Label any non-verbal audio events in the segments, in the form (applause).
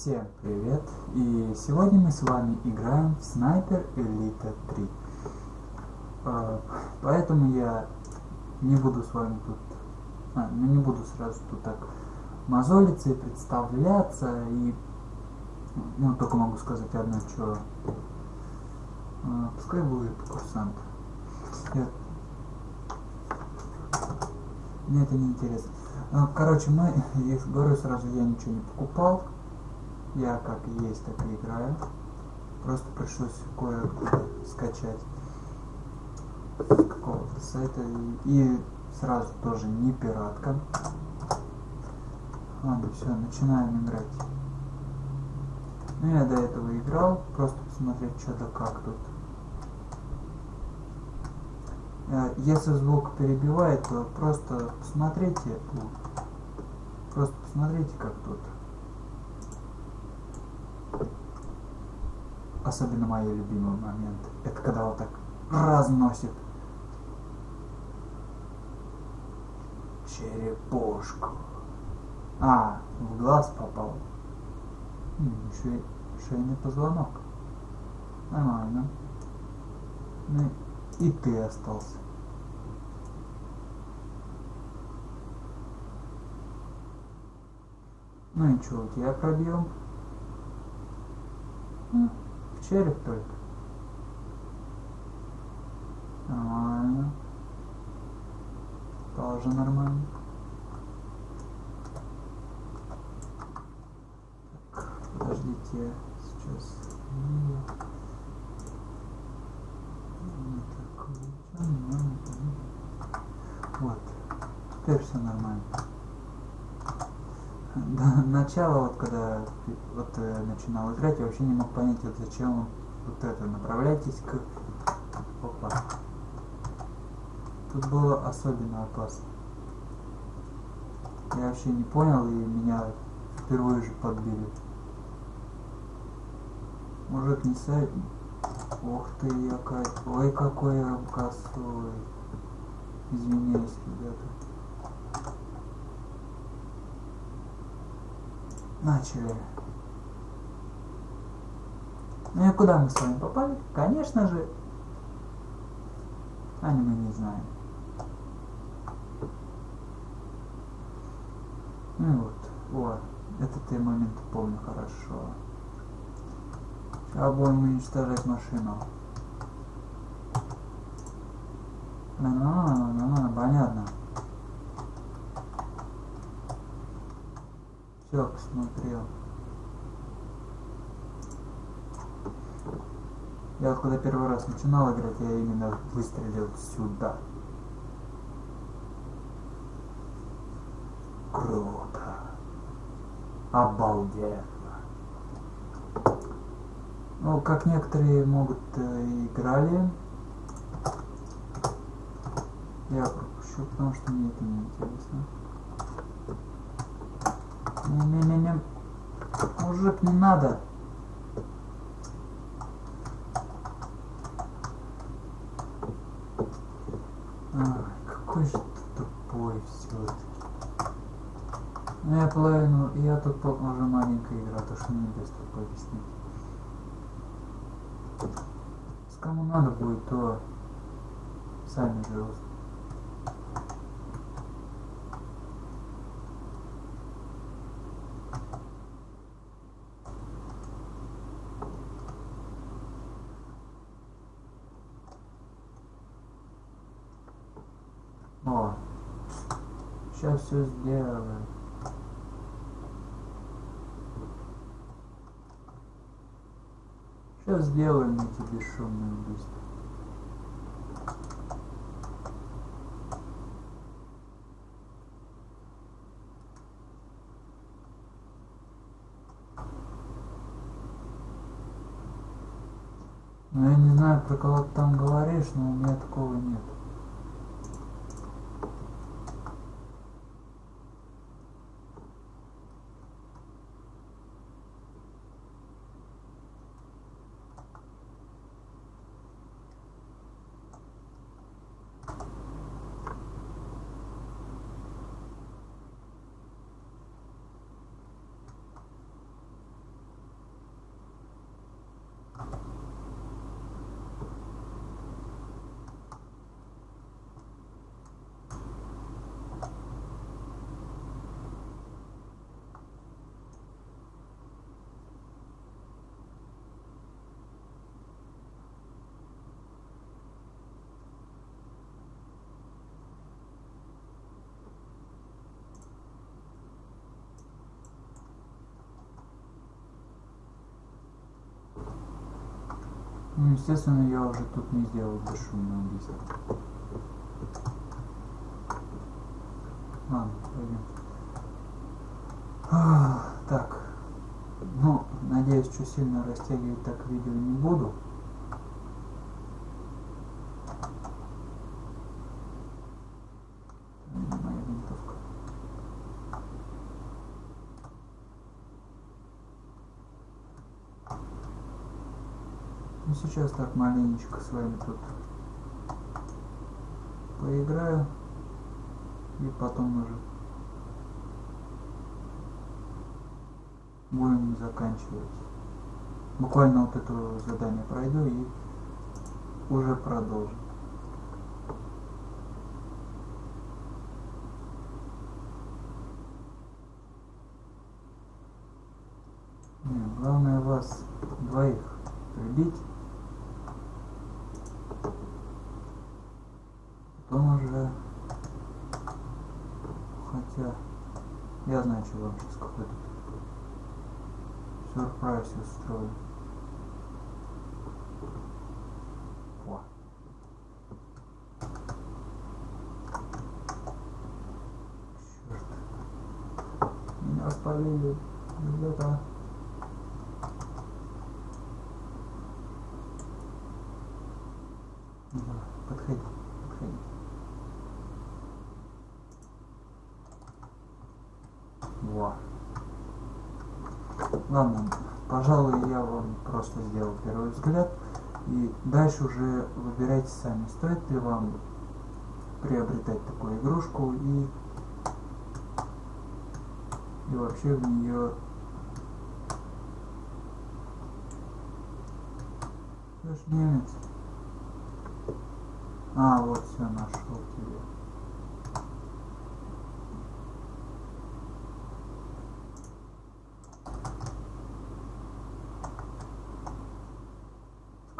Всем привет! И сегодня мы с вами играем в Sniper Elite 3. А, поэтому я не буду с вами тут... А, ну не буду сразу тут так мозолиться и представляться. И ну только могу сказать одно, что... А, пускай будет курсант. Я... Мне это не интересно. А, короче, мы, я говорю сразу, я ничего не покупал. Я как есть, так и играю. Просто пришлось кое-куда скачать с какого-то сайта. И, сразу тоже не пиратка. Ладно, все, начинаем играть. Ну, я до этого играл, просто посмотреть, что да как тут. Э, если звук перебивает, то просто посмотрите, просто посмотрите, как тут. Особенно мои любимые моменты. Это когда вот так разносит черепушку. А, в глаз попал. Еще шейный позвонок. Нормально. Ну и ты остался. Ну и что, у тебя пробьем? В череп только. Нормально. Тоже нормально. Так, подождите, сейчас. Вот. Теперь все нормально. (laughs) До начала, вот когда вот э, начинал играть, я вообще не мог понять, вот зачем вот это. Направляйтесь к... Опа. Тут было особенно опасно. Я вообще не понял, и меня впервые же подбили. Мужик не сайт. Ох ты, я Ой, какой я косой. Извиняюсь, ребята. Начали. Ну и куда мы с вами попали? Конечно же, аниме не знаем. Ну вот, вот, этот я момент помню хорошо. Сейчас будем уничтожать машину. Нормально, нормально, понятно. Все, посмотрел. Я вот когда первый раз начинал играть, я именно выстрелил сюда. Круто. Обалденно. Ну, как некоторые могут э, играли, я пропущу, потому что мне это не интересно. Не-не-не-не. Мужик, не надо. Ай, какой же ты тупой все-таки. Ну я половину, я тут уже маленькая игра, то что мне без такой объяснить. С кому надо будет, то сами же О, сейчас все сделаем. Сейчас сделаем эти бесшумные убийства. Ну я не знаю, про кого ты там говоришь, но у меня такого нет. Ну, естественно, я уже тут не сделал бесшумное убийство. Ладно, пойдем. Так. Ну, надеюсь, что сильно растягивать так видео не буду. Моя винтовка. Ну, сейчас так маленечко с вами тут поиграю и потом уже будем заканчивать. Буквально вот это задание пройду и уже продолжим. Главное вас двоих прибить. Потом уже... Хотя... Я знаю, вам сейчас какой-то сюрприз устрою. О. Черт. Меня спалили. Ребята. Ладно, пожалуй, я вам просто сделал первый взгляд. И дальше уже выбирайте сами, стоит ли вам приобретать такую игрушку и, и вообще в нее Ты ж немец. А, вот все, нашел тебя.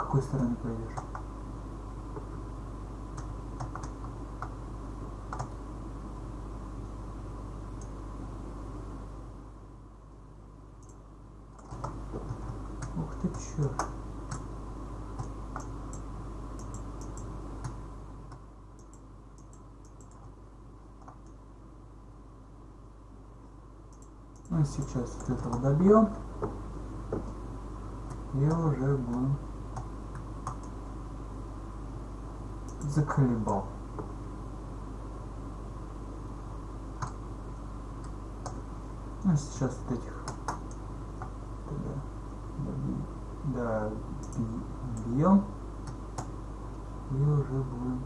Какой стороны пойдешь? Ух ты, черт. Мы сейчас вот этого добьем. И уже будем заколебал. Ну, сейчас вот этих да, бьем и уже будем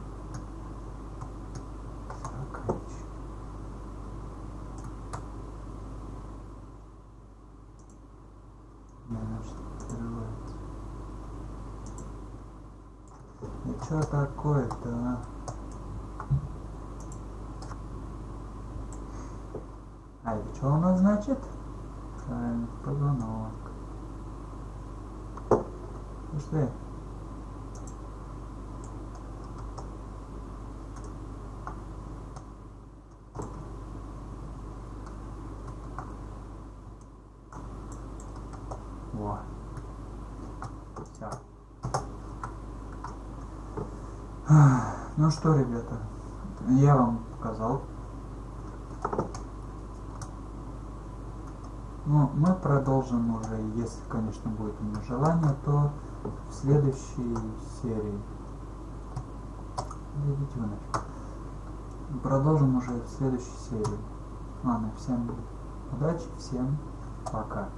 заканчивать. Не, значит, открывается. И что такое-то, а? А это что у нас значит? Правильно, позвонок. Пошли. Во. Все. Ну что, ребята, я вам показал. Ну, мы продолжим уже, если, конечно, будет у меня желание, то в следующей серии. Идите вы нафиг. Продолжим уже в следующей серии. Ладно, всем удачи, всем пока.